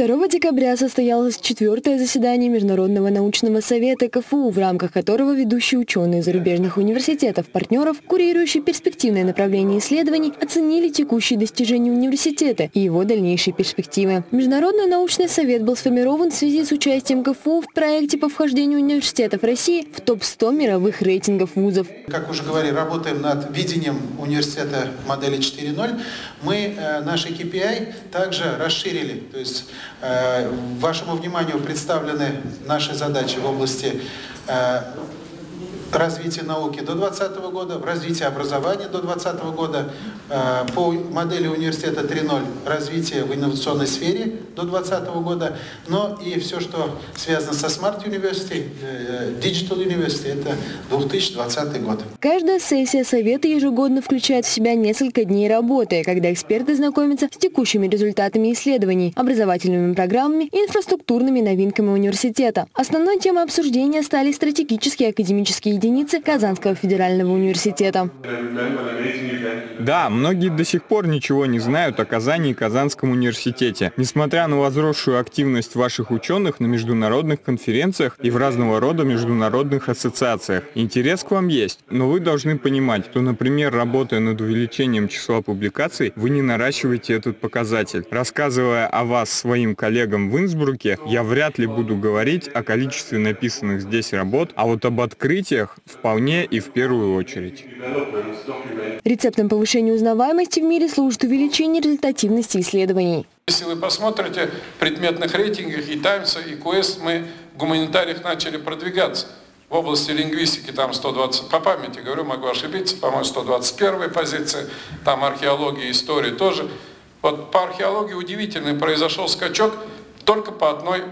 2 декабря состоялось четвертое заседание Международного научного совета КФУ, в рамках которого ведущие ученые зарубежных университетов-партнеров, курирующие перспективное направление исследований, оценили текущие достижения университета и его дальнейшие перспективы. Международный научный совет был сформирован в связи с участием КФУ в проекте по вхождению университетов России в топ-100 мировых рейтингов вузов. Как уже говорили, работаем над видением университета модели 4.0. Мы э, наши KPI также расширили, то есть вашему вниманию представлены наши задачи в области развития науки до 2020 года, в развитии образования до 2020 года, э, по модели университета 3.0 развитие в инновационной сфере до 2020 года, но и все, что связано со Smart University, э, Digital University, это 2020 год. Каждая сессия Совета ежегодно включает в себя несколько дней работы, когда эксперты знакомятся с текущими результатами исследований, образовательными программами и инфраструктурными новинками университета. Основной темой обсуждения стали стратегические академические единицы Казанского федерального университета. Да, многие до сих пор ничего не знают о Казани и Казанском университете. Несмотря на возросшую активность ваших ученых на международных конференциях и в разного рода международных ассоциациях, интерес к вам есть. Но вы должны понимать, что, например, работая над увеличением числа публикаций, вы не наращиваете этот показатель. Рассказывая о вас своим коллегам в Инсбруке, я вряд ли буду говорить о количестве написанных здесь работ, а вот об открытиях всех вполне и в первую очередь. Рецептом повышения узнаваемости в мире служит увеличение результативности исследований. Если вы посмотрите в предметных рейтингах и Таймса, и Quest, мы в гуманитариях начали продвигаться. В области лингвистики там 120, по памяти говорю, могу ошибиться, по-моему, 121 позиция, там археология, история тоже. Вот по археологии удивительный произошел скачок только по одной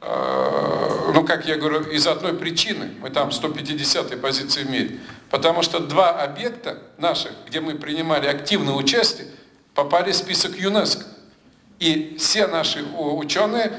Э, ну, как я говорю, из одной причины, мы там 150-й позиции в мире, потому что два объекта наших, где мы принимали активное участие, попали в список ЮНЕСКО. И все наши ученые,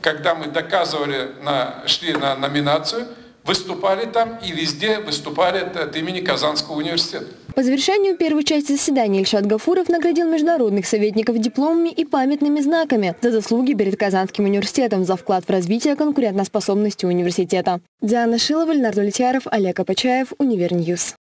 когда мы доказывали, на, шли на номинацию, выступали там и везде выступали от имени Казанского университета. По завершению первой части заседания Ильшат Гафуров наградил международных советников дипломами и памятными знаками за заслуги перед Казанским университетом за вклад в развитие конкурентоспособности университета. Диана Шилова, Леонард Улетьяров, Олег Апачаев, Univer News.